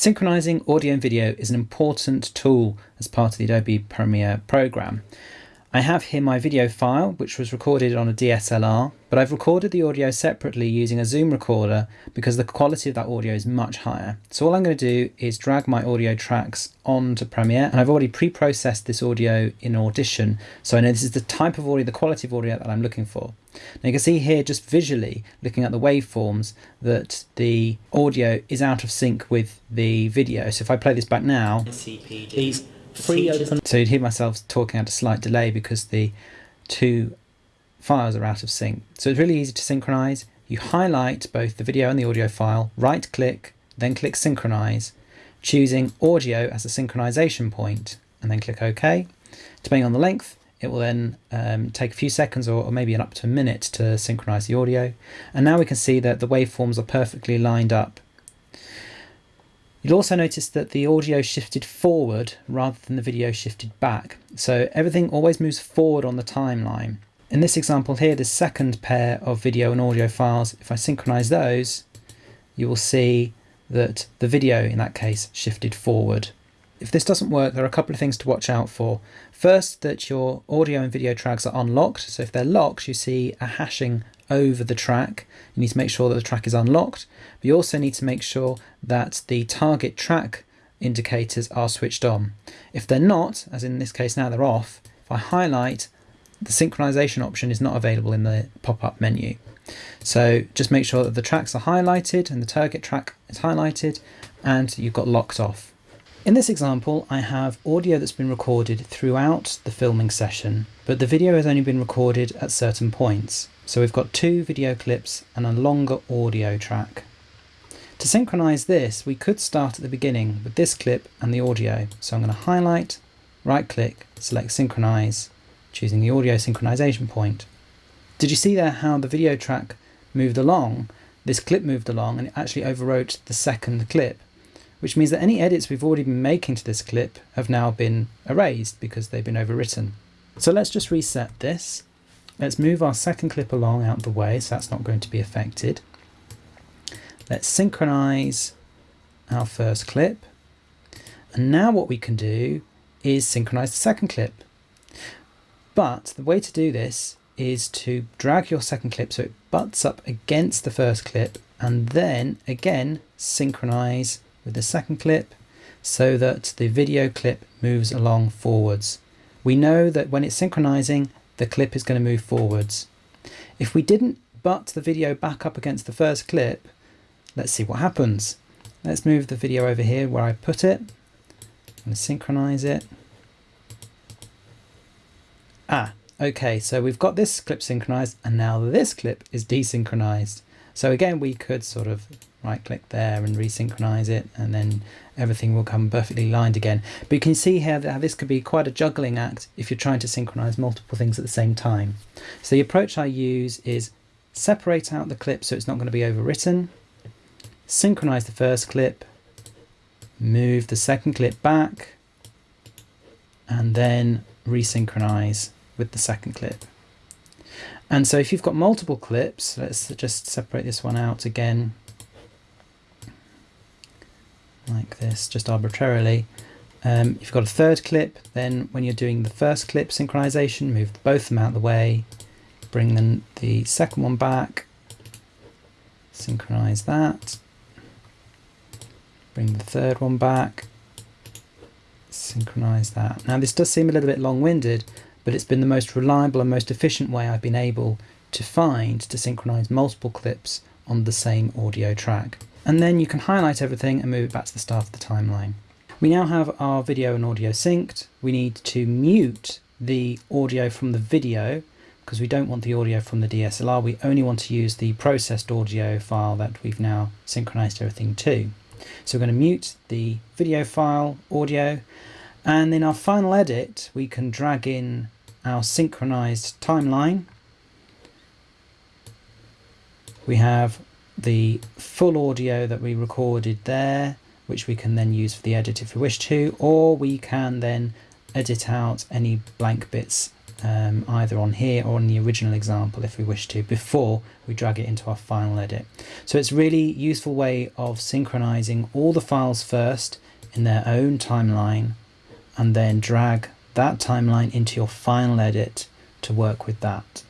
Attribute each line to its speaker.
Speaker 1: Synchronizing audio and video is an important tool as part of the Adobe Premiere program. I have here my video file, which was recorded on a DSLR, but I've recorded the audio separately using a Zoom recorder because the quality of that audio is much higher. So all I'm going to do is drag my audio tracks onto Premiere, and I've already pre-processed this audio in Audition, so I know this is the type of audio, the quality of audio that I'm looking for. Now you can see here just visually looking at the waveforms that the audio is out of sync with the video. So if I play this back now, free open. So you'd hear myself talking at a slight delay because the two files are out of sync. So it's really easy to synchronize. You highlight both the video and the audio file, right click, then click synchronize, choosing audio as a synchronization point, and then click OK. Depending on the length, it will then um, take a few seconds or, or maybe up to a minute to synchronize the audio. And now we can see that the waveforms are perfectly lined up. You'll also notice that the audio shifted forward rather than the video shifted back. So everything always moves forward on the timeline. In this example here, the second pair of video and audio files, if I synchronize those, you will see that the video in that case shifted forward. If this doesn't work, there are a couple of things to watch out for. First, that your audio and video tracks are unlocked. So if they're locked, you see a hashing over the track. You need to make sure that the track is unlocked. But you also need to make sure that the target track indicators are switched on. If they're not, as in this case now they're off, if I highlight, the synchronization option is not available in the pop-up menu. So just make sure that the tracks are highlighted and the target track is highlighted and you've got locked off. In this example, I have audio that's been recorded throughout the filming session, but the video has only been recorded at certain points. So we've got two video clips and a longer audio track. To synchronize this, we could start at the beginning with this clip and the audio. So I'm going to highlight, right click, select synchronize, choosing the audio synchronization point. Did you see there how the video track moved along? This clip moved along and it actually overwrote the second clip which means that any edits we've already been making to this clip have now been erased because they've been overwritten. So let's just reset this. Let's move our second clip along out of the way, so that's not going to be affected. Let's synchronize our first clip. And now what we can do is synchronize the second clip. But the way to do this is to drag your second clip so it butts up against the first clip and then again synchronize with the second clip so that the video clip moves along forwards. We know that when it's synchronizing, the clip is going to move forwards. If we didn't butt the video back up against the first clip, let's see what happens. Let's move the video over here where I put it. and synchronize it. Ah, okay, so we've got this clip synchronized and now this clip is desynchronized. So again, we could sort of right click there and resynchronize it and then everything will come perfectly lined again. But you can see here that this could be quite a juggling act if you're trying to synchronize multiple things at the same time. So the approach I use is separate out the clip so it's not going to be overwritten, synchronize the first clip, move the second clip back, and then resynchronize with the second clip. And so if you've got multiple clips, let's just separate this one out again. Like this, just arbitrarily. Um, if you've got a third clip, then when you're doing the first clip synchronization, move both of them out of the way, bring then the second one back, synchronize that, bring the third one back, synchronize that. Now this does seem a little bit long-winded, but it's been the most reliable and most efficient way I've been able to find to synchronize multiple clips on the same audio track. And then you can highlight everything and move it back to the start of the timeline. We now have our video and audio synced. We need to mute the audio from the video because we don't want the audio from the DSLR. We only want to use the processed audio file that we've now synchronized everything to. So we're going to mute the video file, audio, and in our final edit, we can drag in our synchronized timeline. We have the full audio that we recorded there, which we can then use for the edit if we wish to, or we can then edit out any blank bits um, either on here or on the original example if we wish to before we drag it into our final edit. So it's really useful way of synchronizing all the files first in their own timeline and then drag that timeline into your final edit to work with that.